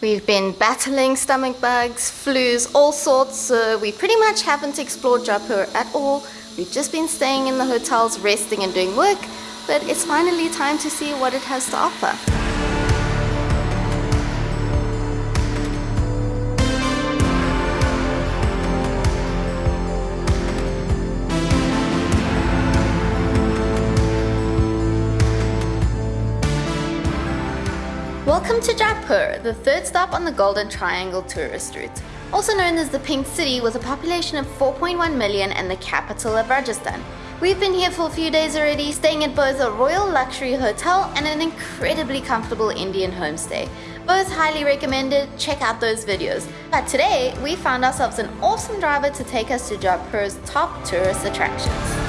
We've been battling stomach bugs, flus, all sorts, so we pretty much haven't explored Jaipur at all. We've just been staying in the hotels, resting and doing work, but it's finally time to see what it has to offer. Welcome to Jaipur, the third stop on the Golden Triangle tourist route. Also known as the Pink City with a population of 4.1 million and the capital of Rajasthan. We've been here for a few days already, staying at both a royal luxury hotel and an incredibly comfortable Indian homestay. Both highly recommended, check out those videos. But today, we found ourselves an awesome driver to take us to Jaipur's top tourist attractions.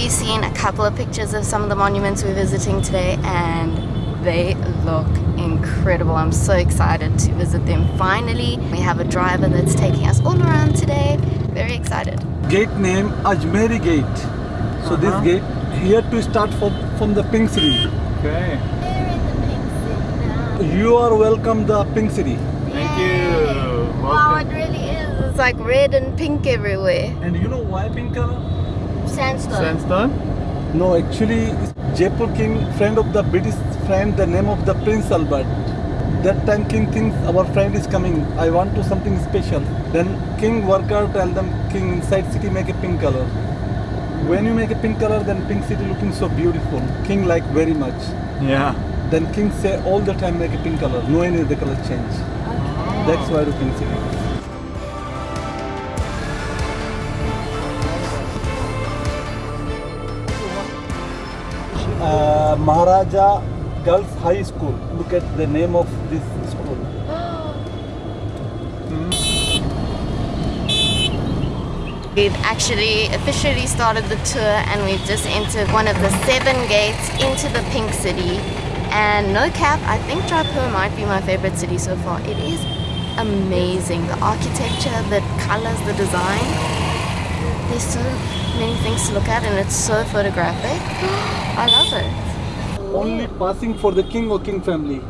We've seen a couple of pictures of some of the monuments we're visiting today and they look incredible. I'm so excited to visit them finally. We have a driver that's taking us all around today. Very excited. Gate name Ajmeri Gate. So uh -huh. this uh-huh. gate here to start from, from the Pink City. Okay. You are welcome the Pink City. Thank Yay. you. Welcome. Wow, it really is. It's like red and pink everywhere. And you know why pink color? Sandstone. Sandstone? No, actually, Jaipur king, friend of the British friend, the name of the Prince Albert. That time king thinks our friend is coming. I want to something special. Then king worker tell them king inside city make a pink color. When you make a pink color, then pink city looking so beautiful. King like very much. Yeah. Then king say all the time make a pink color. No any the color change. Okay. That's why the pink city. Maharaja Girls High School. Look at the name of this school. We've actually officially started the tour and we've just entered one of the seven gates into the Pink City. And no cap, I think Jaipur might be my favorite city so far. It is amazing. The architecture, the colors, the design. There's so many things to look at and it's so photographic. I love it. Only passing for the king or king family.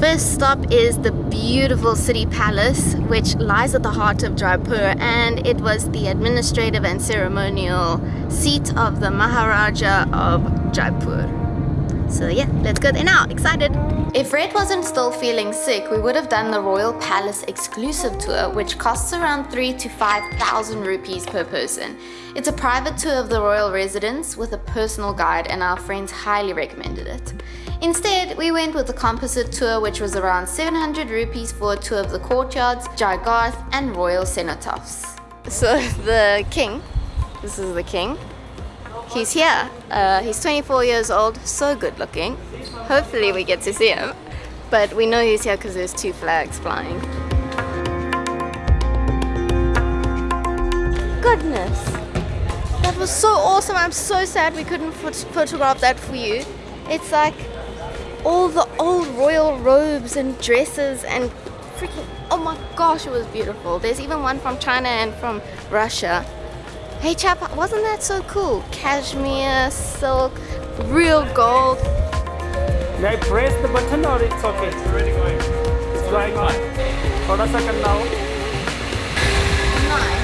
First stop is the beautiful city palace which lies at the heart of Jaipur and it was the administrative and ceremonial seat of the Maharaja of Jaipur. So yeah, let's go there now. Excited! If Red wasn't still feeling sick, we would have done the Royal Palace exclusive tour, which costs around 3 to 5,000 rupees per person. It's a private tour of the royal residence with a personal guide and our friends highly recommended it. Instead, we went with the composite tour which was around 700 rupees for a tour of the courtyards, Jaigarh and royal cenotaphs. So the king, this is the king, he's here. Uh, he's 24 years old, so good looking. Hopefully we get to see him. But we know he's here because there's two flags flying. Goodness. That was so awesome. I'm so sad we couldn't photograph that for you. It's like all the old royal robes and dresses and freaking, oh my gosh, it was beautiful. There's even one from China and from Russia. Hey chap, wasn't that so cool? Cashmere, silk, real gold. May I press the button or it's okay? It's already going. It's on. Hold a second now. Nine.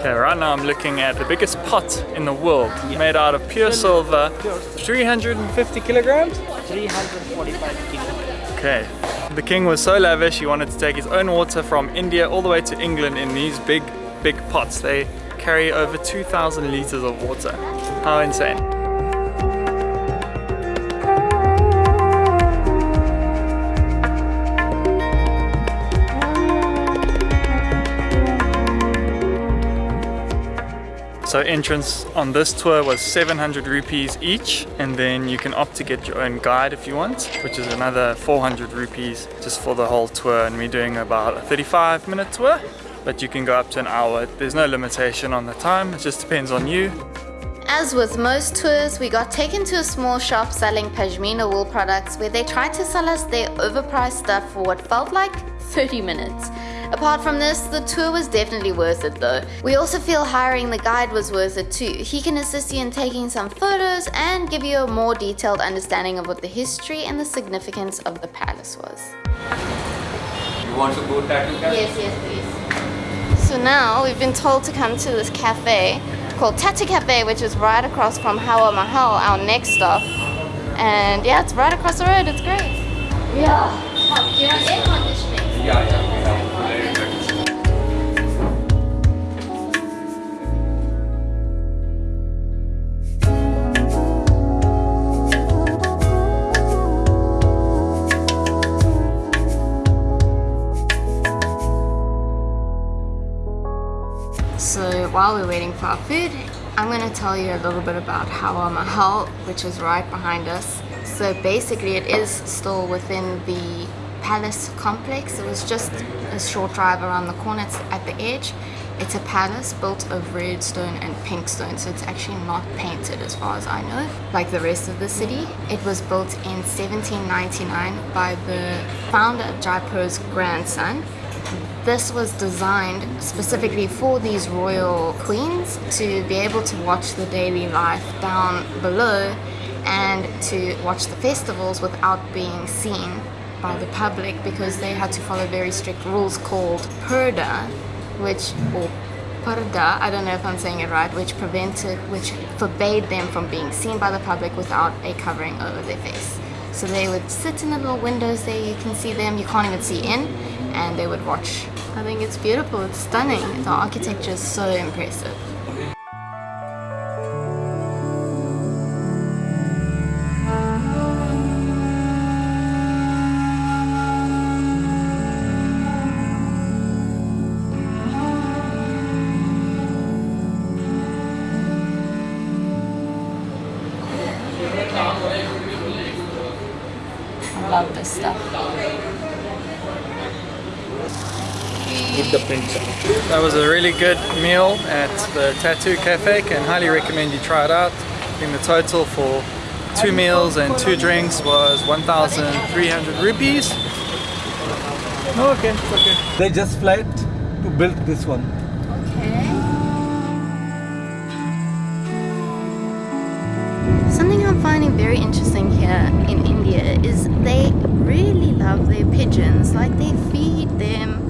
Okay, right now I'm looking at the biggest pot in the world, yeah. made out of pure silver, 350 kilograms? 345 kilograms. Okay, the king was so lavish, he wanted to take his own water from India all the way to England in these big, big pots. They carry over 2,000 liters of water. How insane. So entrance on this tour was 700 rupees each and then you can opt to get your own guide if you want which is another 400 rupees just for the whole tour and we're doing about a 35 minute tour but you can go up to an hour. There's no limitation on the time, it just depends on you. As with most tours, we got taken to a small shop selling pashmina wool products where they tried to sell us their overpriced stuff for what felt like 30 minutes. Apart from this, the tour was definitely worth it though. We also feel hiring the guide was worth it too. He can assist you in taking some photos and give you a more detailed understanding of what the history and the significance of the palace was. You want to go tattoo cafe? Yes, yes, please. So now we've been told to come to this cafe called Tattoo Cafe, which is right across from Hawa Mahal, our next stop. And yeah, it's right across the road. It's great. Yeah. Oh, do you have air conditioning? Yeah, yeah, while we're waiting for our food, I'm going to tell you a little bit about Hawa Mahal, which is right behind us. So basically it is still within the palace complex. It was just a short drive around the corner. It's at the edge. It's a palace built of red stone and pink stone, so it's actually not painted as far as I know, like the rest of the city. It was built in 1799 by the founder of Jaipur's grandson, this was designed specifically for these royal queens to be able to watch the daily life down below and to watch the festivals without being seen by the public because they had to follow very strict rules called purda which or purda I don't know if I'm saying it right which prevented which forbade them from being seen by the public without a covering over their face. So they would sit in the little windows there you can see them you can't even see in and they would watch. I think it's beautiful it's stunning the architecture is so impressive. I love this stuff the prints on. That was a really good meal at the Tattoo Cafe. Can highly recommend you try it out. I think the total for two meals and two drinks was 1,300 rupees. Oh, okay, it's okay. They just flight to build this one. Okay. Something I'm finding very interesting here in India is they really love their pigeons. Like they feed them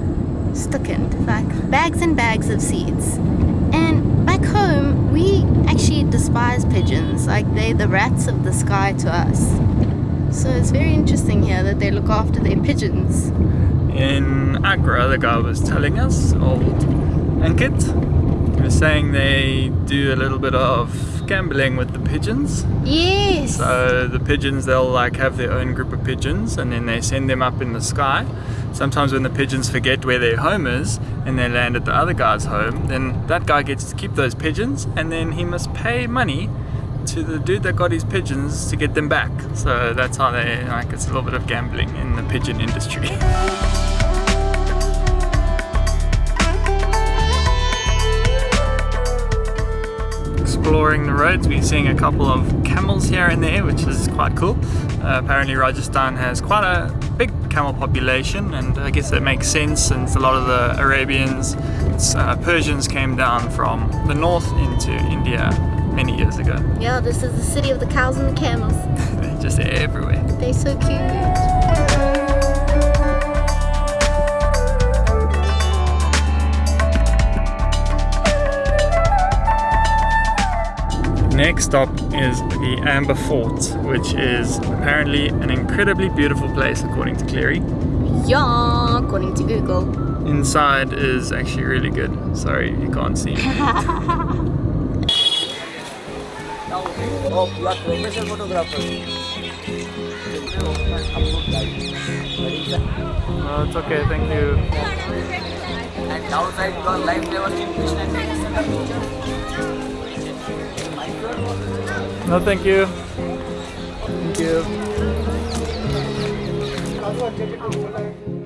stuckend, like bags and bags of seeds. And back home, we actually despise pigeons. Like they're the rats of the sky to us. So it's very interesting here that they look after their pigeons. In Agra, the guy was telling us, old Ankit, he was saying they do a little bit of gambling with the pigeons. Yes. So the pigeons, they'll like have their own group of pigeons and then they send them up in the sky. Sometimes when the pigeons forget where their home is and they land at the other guy's home, then that guy gets to keep those pigeons and then he must pay money to the dude that got his pigeons to get them back. So that's how they, like, it's a little bit of gambling in the pigeon industry. exploring the roads. We're seeing a couple of camels here and there, which is quite cool. Uh, apparently Rajasthan has quite a big camel population and I guess that makes sense since a lot of the Arabians, uh, Persians came down from the north into India many years ago. Yeah, this is the city of the cows and the camels. They're just everywhere. They're so cute. Next stop is the Amber Fort, which is apparently an incredibly beautiful place according to Cleary. Yeah, according to Google. Inside is actually really good. Sorry, you can't see me. Oh, you are professional photographer. Oh, it's okay, thank you. And outside you are live level in Krishna. No, thank you. Thank you.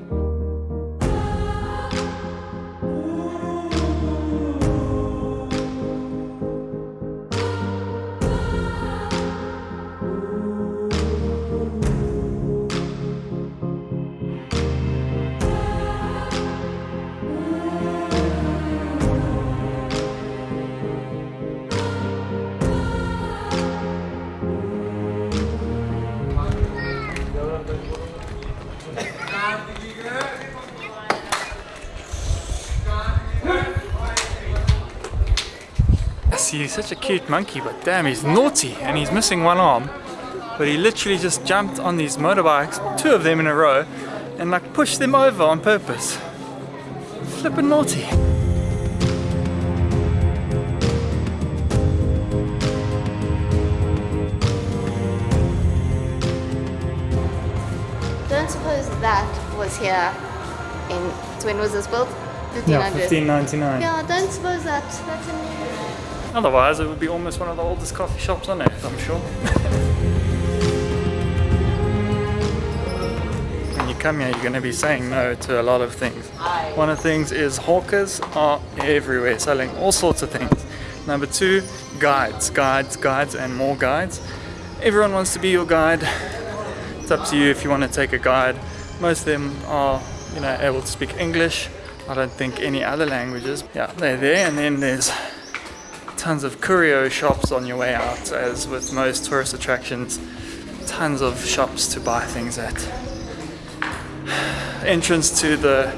See such a cute monkey, but damn, he's naughty and he's missing one arm. But he literally just jumped on these motorbikes, two of them in a row, and like pushed them over on purpose. Flippin' naughty. Don't suppose that was here in when was this built? 1500. 1599. Yeah, don't suppose that that's in Otherwise, it would be almost one of the oldest coffee shops on earth, I'm sure. when you come here, you're going to be saying no to a lot of things. One of the things is hawkers are everywhere selling all sorts of things. Number two, guides, guides, guides, and more guides. Everyone wants to be your guide. It's up to you if you want to take a guide. Most of them are, you know, able to speak English. I don't think any other languages. Yeah, they're there, and then there's tons of curio shops on your way out, as with most tourist attractions. Tons of shops to buy things at. Entrance to the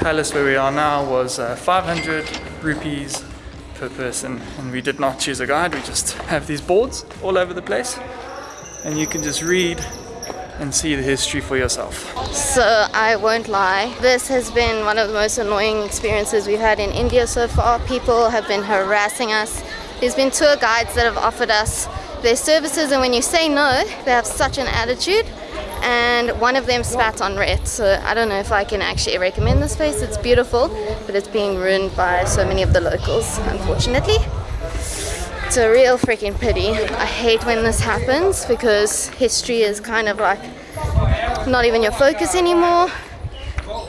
palace where we are now was uh, 500 rupees per person, and we did not choose a guide. We just have these boards all over the place, and you can just read and see the history for yourself. So I won't lie, this has been one of the most annoying experiences we've had in India so far. People have been harassing us. There's been tour guides that have offered us their services and when you say no, they have such an attitude and one of them spat on Rhett. So I don't know if I can actually recommend this place. It's beautiful, but it's being ruined by so many of the locals, unfortunately. It's a real freaking pity. I hate when this happens because history is kind of like not even your focus anymore.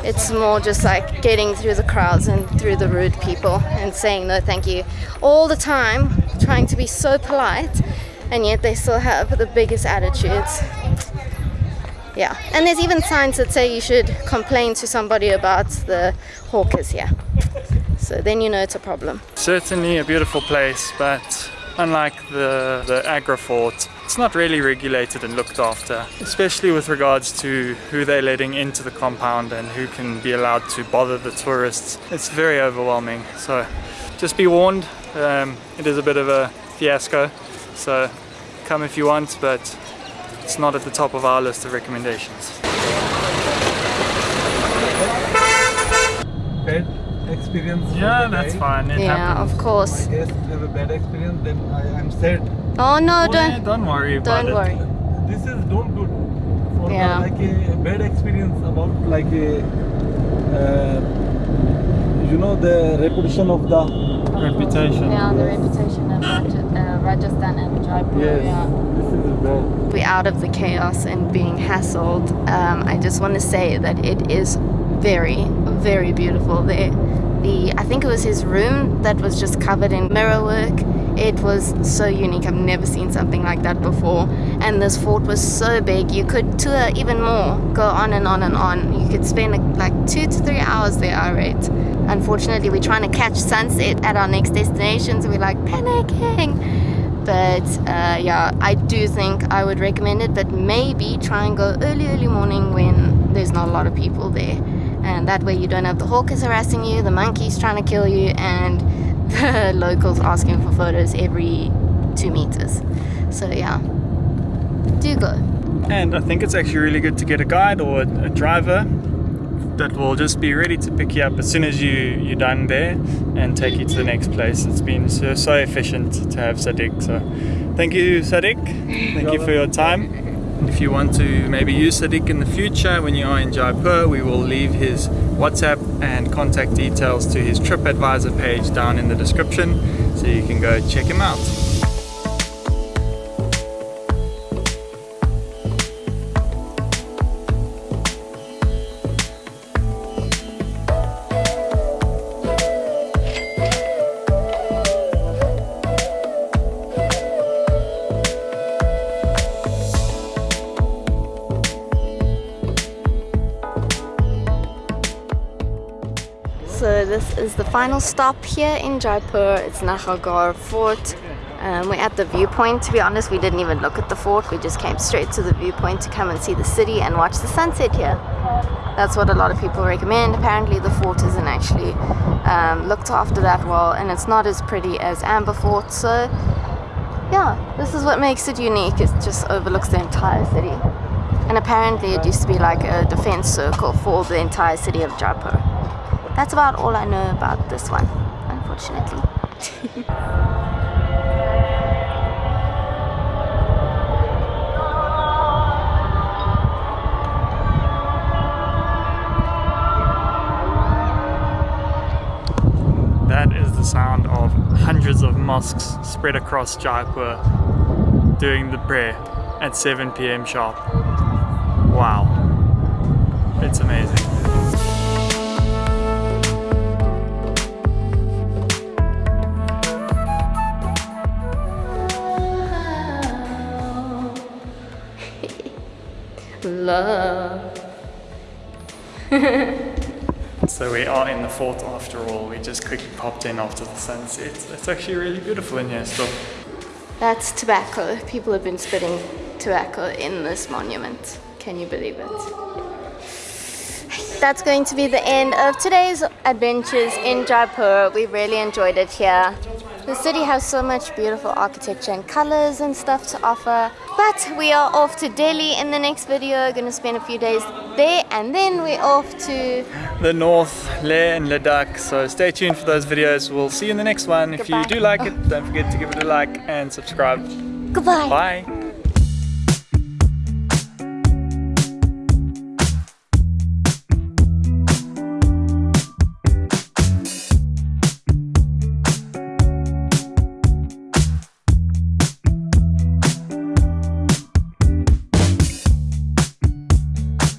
It's more just like getting through the crowds and through the rude people and saying no thank you all the time, trying to be so polite, and yet they still have the biggest attitudes. Yeah, and there's even signs that say you should complain to somebody about the hawkers here. So then you know it's a problem. Certainly a beautiful place, but unlike the, the Agra fort, it's not really regulated and looked after, especially with regards to who they're letting into the compound and who can be allowed to bother the tourists. It's very overwhelming, so just be warned, um, it is a bit of a fiasco, so come if you want, but it's not at the top of our list of recommendations. Bad experience. Yeah, that's fine, it Yeah, happens. of course. My guests have a bad experience, then I am sad. Oh no, Oh, don't don't worry don't it. worry. This is don't good for the, Yeah. like a bad experience about like a uh, you know the reputation of the Reputation. Yeah, the reputation of Raj- uh, Rajasthan and Jaipur. yes Yeah. this is bad. We're out of the chaos and being hassled. Um, I just want to say that it is very, very beautiful there. The I think it was his room that was just covered in mirror work. It was so unique. I've never seen something like that before. And this fort was so big. You could tour even more. Go on and on and on. You could spend like two to three hours there. I rate. Unfortunately, we're trying to catch sunset at our next destination, so we're like panicking but uh, yeah i do think i would recommend it but maybe try and go early early morning when there's not a lot of people there and that way you don't have the hawkers harassing you the monkeys trying to kill you and the locals asking for photos every two meters so yeah do go And I think it's actually really good to get a guide or a, driver that will just be ready to pick you up as soon as you, you're done there and take you to the next place. It's been so, so efficient to have Sadiq. So thank you, Sadiq. Thank you for your time. If you want to maybe use Sadiq in the future when you are in Jaipur, we will leave his WhatsApp and contact details to his TripAdvisor page down in the description so you can go check him out. The final stop here in Jaipur. It's Nahargarh Fort. Um, we're at the viewpoint. To be honest, we didn't even look at the fort. We just came straight to the viewpoint to come and see the city and watch the sunset here. That's what a lot of people recommend. Apparently, the fort isn't actually um, looked after that well, and it's not as pretty as Amber Fort. So, yeah, this is what makes it unique. It just overlooks the entire city. And apparently, it used to be like a defense circle for the entire city of Jaipur. That's about all I know about this one, unfortunately. That is the sound of hundreds of mosques spread across Jaipur doing the prayer at 7 pm sharp. Wow. It's amazing. Love. So we are in the fort after all. We just quickly popped in after the sunset. It's actually really beautiful in here still. That's tobacco. People have been spitting tobacco in this monument. Can you believe it? That's going to be the end of today's adventures in Jaipur. We really enjoyed it here. The city has so much beautiful architecture and colors and stuff to offer. But we are off to Delhi in the next video. Gonna spend a few days there and then we're off to The north, Leh and Ladakh. So stay tuned for those videos. We'll see you in the next one. If you do like it, don't forget to give it a like and subscribe. goodbye. Bye.